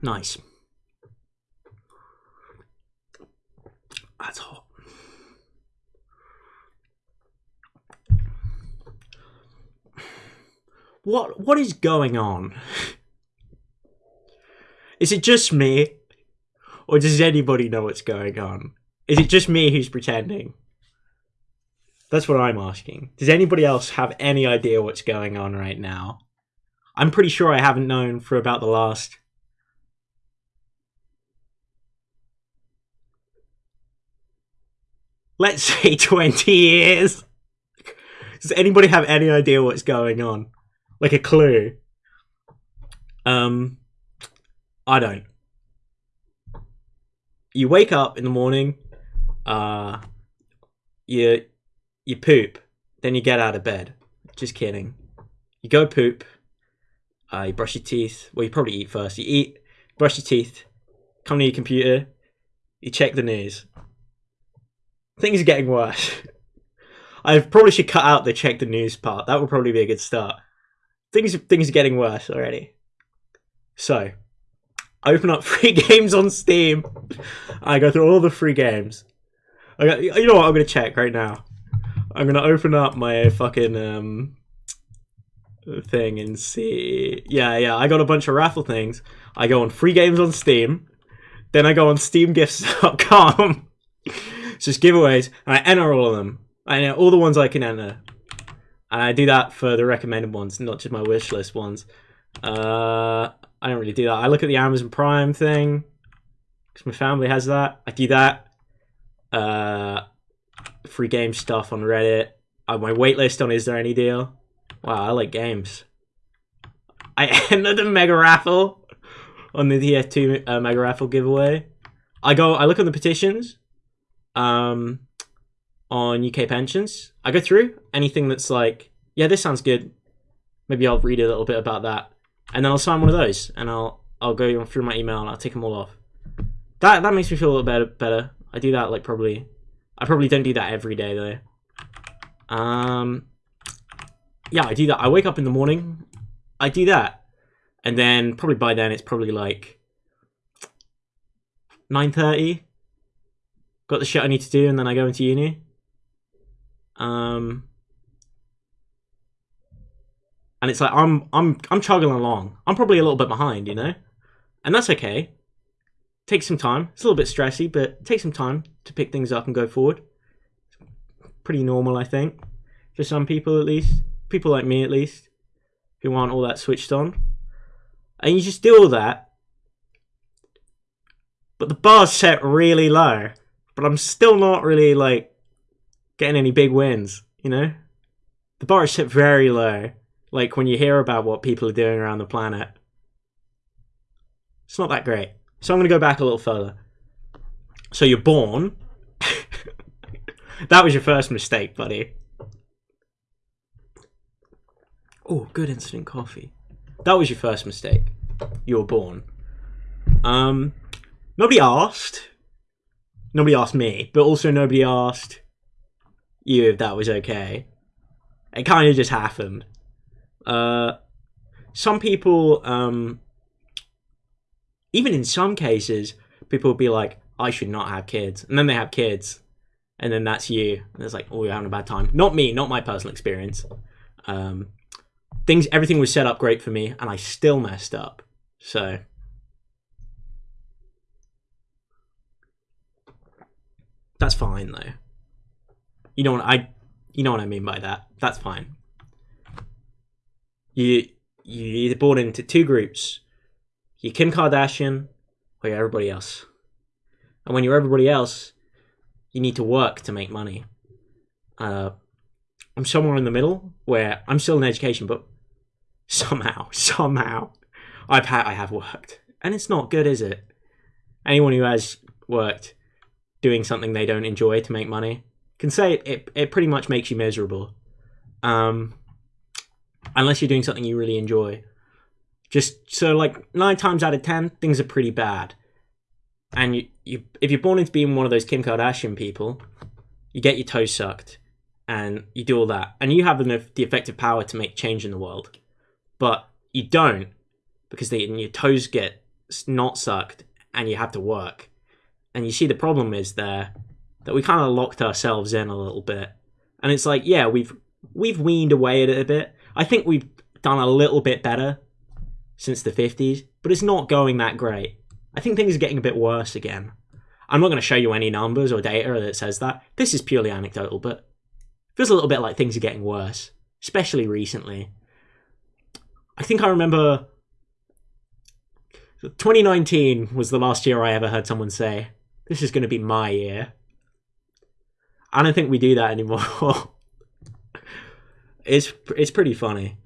Nice. That's hot. What what is going on? Is it just me? Or does anybody know what's going on? Is it just me who's pretending? That's what I'm asking. Does anybody else have any idea what's going on right now? I'm pretty sure I haven't known for about the last let's say 20 years. Does anybody have any idea what's going on? Like a clue? Um, I don't. You wake up in the morning, uh, you you poop, then you get out of bed. Just kidding. You go poop. Uh, you brush your teeth. Well, you probably eat first. You eat, brush your teeth, come to your computer, you check the news. Things are getting worse. I probably should cut out the check the news part. That would probably be a good start. Things things are getting worse already. So, open up free games on Steam. I go through all the free games. I got, you know what? I'm gonna check right now. I'm gonna open up my fucking um thing and see. Yeah, yeah. I got a bunch of raffle things. I go on free games on Steam. Then I go on SteamGifts.com. it's just giveaways, and I enter all of them. I know all the ones I can enter. And I do that for the recommended ones, not just my wish list ones. Uh, I don't really do that. I look at the Amazon Prime thing because my family has that. I do that. Uh, free game stuff on Reddit. Uh, my waitlist on Is There Any Deal? Wow, I like games. I entered the Mega Raffle on the TF2 uh, Mega Raffle giveaway. I go, I look on the petitions um, on UK pensions. I go through anything that's like, yeah, this sounds good. Maybe I'll read a little bit about that, and then I'll sign one of those, and I'll I'll go through my email and I'll take them all off. That that makes me feel a little better. Better. I do that like probably. I probably don't do that every day though. Um. Yeah, I do that. I wake up in the morning. I do that, and then probably by then it's probably like nine thirty. Got the shit I need to do, and then I go into uni. Um. And it's like I'm I'm I'm chugging along. I'm probably a little bit behind, you know, and that's okay take some time. It's a little bit stressy, but take some time to pick things up and go forward. Pretty normal, I think, for some people at least. People like me, at least, who aren't all that switched on. And you just do all that. But the bar's set really low. But I'm still not really, like, getting any big wins, you know? The bar is set very low. Like, when you hear about what people are doing around the planet, it's not that great. So I'm to go back a little further. So you're born. that was your first mistake, buddy. Oh, good instant coffee. That was your first mistake. You were born. Um, nobody asked. Nobody asked me, but also nobody asked you if that was okay. It kind of just happened. Uh, some people um, even in some cases, people would be like, I should not have kids. And then they have kids. And then that's you. And it's like, oh, you're having a bad time. Not me, not my personal experience. Um, things, everything was set up great for me, and I still messed up. So. That's fine though. You know what I you know what I mean by that. That's fine. You you either born into two groups you're Kim Kardashian or you're everybody else. And when you're everybody else, you need to work to make money. Uh, I'm somewhere in the middle where I'm still in education, but somehow, somehow, I've had I have worked, and it's not good, is it? Anyone who has worked doing something they don't enjoy to make money can say it. It, it pretty much makes you miserable, um, unless you're doing something you really enjoy. Just so like nine times out of ten, things are pretty bad. And you, you if you're born into being one of those Kim Kardashian people, you get your toes sucked and you do all that. And you have enough the effective power to make change in the world. But you don't because they, your toes get not sucked and you have to work. And you see the problem is there that we kind of locked ourselves in a little bit. And it's like, yeah, we've we've weaned away at it a bit. I think we've done a little bit better since the 50s, but it's not going that great. I think things are getting a bit worse again. I'm not going to show you any numbers or data that says that. This is purely anecdotal, but feels a little bit like things are getting worse, especially recently. I think I remember 2019 was the last year I ever heard someone say, This is going to be my year. I don't think we do that anymore. it's it's pretty funny.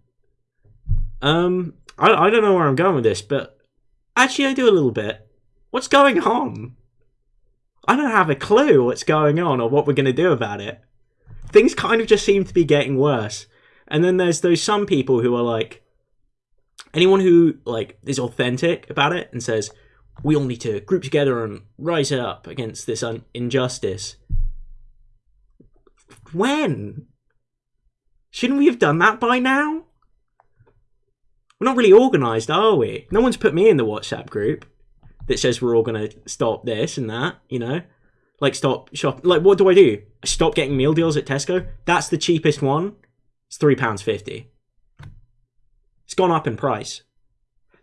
Um, I I don't know where I'm going with this, but actually I do a little bit. What's going on? I don't have a clue what's going on or what we're going to do about it. Things kind of just seem to be getting worse. And then there's those some people who are like anyone who like is authentic about it and says we all need to group together and rise up against this injustice. When? Shouldn't we have done that by now? We're not really organised, are we? No one's put me in the WhatsApp group that says we're all going to stop this and that, you know? Like, stop shop. Like, what do I do? I stop getting meal deals at Tesco? That's the cheapest one. It's £3.50. It's gone up in price.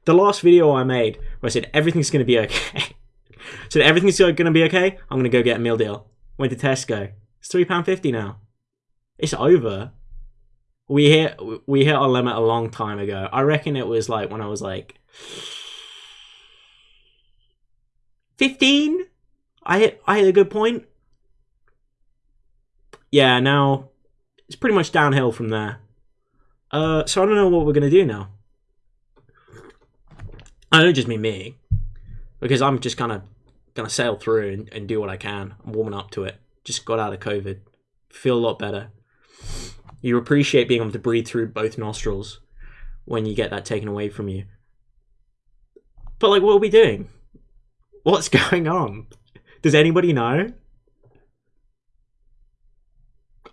The last video I made where I said everything's going to be okay. so everything's going to be okay, I'm going to go get a meal deal. Went to Tesco. It's £3.50 now. It's over. We hit we hit our limit a long time ago. I reckon it was like when I was like 15 I hit I hit a good point. Yeah, now it's pretty much downhill from there. Uh so I don't know what we're gonna do now. I don't just mean me. Because I'm just kinda gonna sail through and, and do what I can. I'm warming up to it. Just got out of COVID. Feel a lot better. You appreciate being able to breathe through both nostrils when you get that taken away from you. But like what are we doing? What's going on? Does anybody know?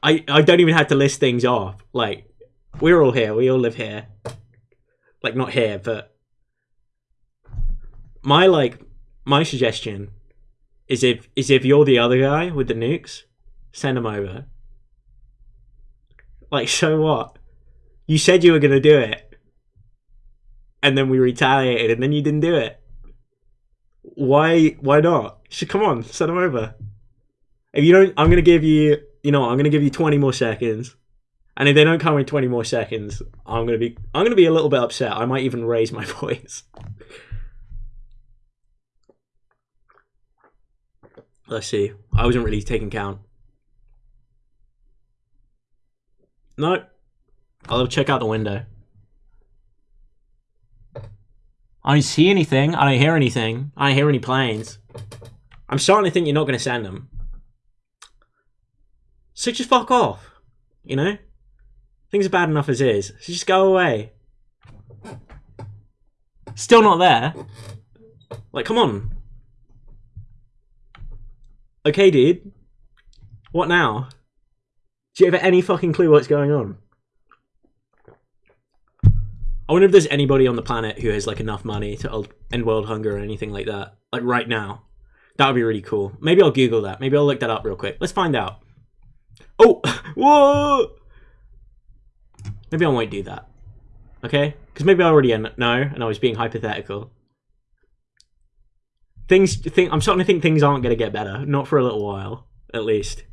I I don't even have to list things off. Like we're all here. We all live here. Like not here, but my like my suggestion is if is if you're the other guy with the nukes, send them over. Like so what? You said you were gonna do it, and then we retaliated, and then you didn't do it. Why? Why not? Should come on, send them over. If you don't, I'm gonna give you. You know, I'm gonna give you 20 more seconds, and if they don't come in 20 more seconds, I'm gonna be. I'm gonna be a little bit upset. I might even raise my voice. Let's see. I wasn't really taking count. No. I'll check out the window. I don't see anything. I don't hear anything. I don't hear any planes. I'm starting to think you're not going to send them. So just fuck off. You know? Things are bad enough as is. So just go away. Still not there. Like, come on. Okay, dude. What now? Do you have any fucking clue what's going on? I wonder if there's anybody on the planet who has like enough money to end world hunger or anything like that. Like right now. That would be really cool. Maybe I'll Google that. Maybe I'll look that up real quick. Let's find out. Oh! Whoa! Maybe I won't do that. Okay? Because maybe I already know and I was being hypothetical. Things, think, I'm starting to think things aren't going to get better. Not for a little while, at least.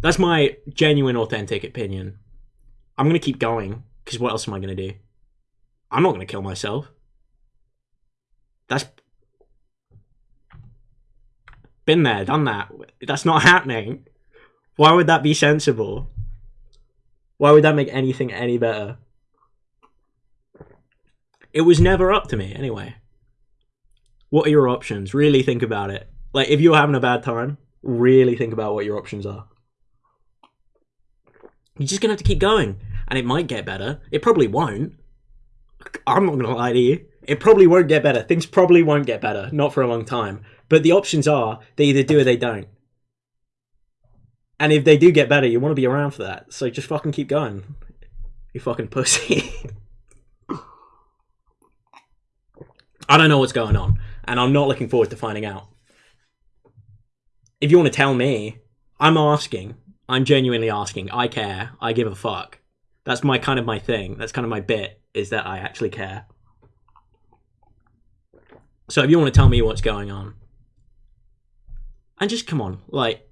That's my genuine, authentic opinion. I'm going to keep going because what else am I going to do? I'm not going to kill myself. That's been there, done that. That's not happening. Why would that be sensible? Why would that make anything any better? It was never up to me, anyway. What are your options? Really think about it. Like, if you're having a bad time, really think about what your options are. You're just gonna have to keep going, and it might get better. It probably won't. I'm not gonna lie to you. It probably won't get better. Things probably won't get better, not for a long time. But the options are they either do or they don't. And if they do get better, you want to be around for that. So just fucking keep going. You fucking pussy. I don't know what's going on, and I'm not looking forward to finding out. If you want to tell me, I'm asking. I'm genuinely asking. I care. I give a fuck. That's my kind of my thing. That's kind of my bit is that I actually care. So if you want to tell me what's going on, and just come on, like,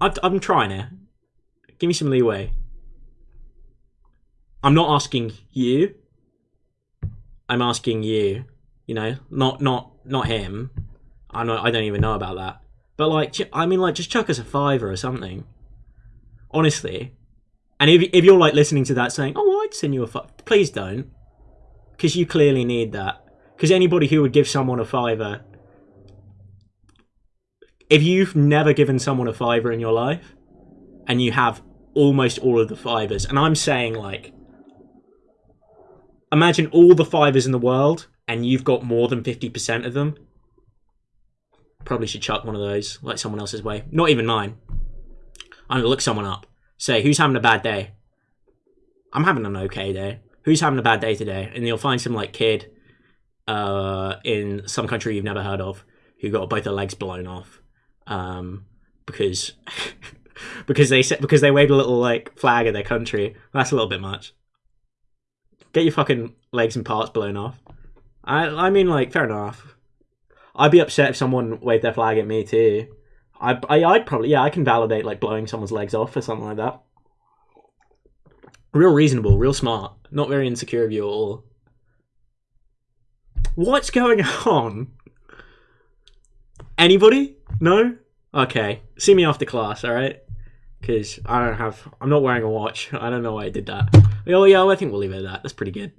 I've, I'm trying it. Give me some leeway. I'm not asking you. I'm asking you. You know, not not not him. I not I don't even know about that. But like, I mean, like, just chuck us a fiver or something. Honestly, and if if you're like listening to that saying, "Oh, I'd send you a fiver," please don't, because you clearly need that. Because anybody who would give someone a fiver, if you've never given someone a fiver in your life, and you have almost all of the fivers, and I'm saying like, imagine all the fivers in the world, and you've got more than fifty percent of them. Probably should chuck one of those, like someone else's way. Not even mine. I'm gonna look someone up. Say, who's having a bad day? I'm having an okay day. Who's having a bad day today? And you'll find some like kid uh, in some country you've never heard of who got both their legs blown off um, because because they said because they waved a little like flag of their country. That's a little bit much. Get your fucking legs and parts blown off. I I mean like fair enough. I'd be upset if someone waved their flag at me too. I, I I'd probably yeah I can validate like blowing someone's legs off or something like that. Real reasonable, real smart, not very insecure of you at all. What's going on? Anybody? No? Okay. See me after class, alright? Because I don't have. I'm not wearing a watch. I don't know why I did that. Oh, yeah, I think we'll leave it at that. That's pretty good.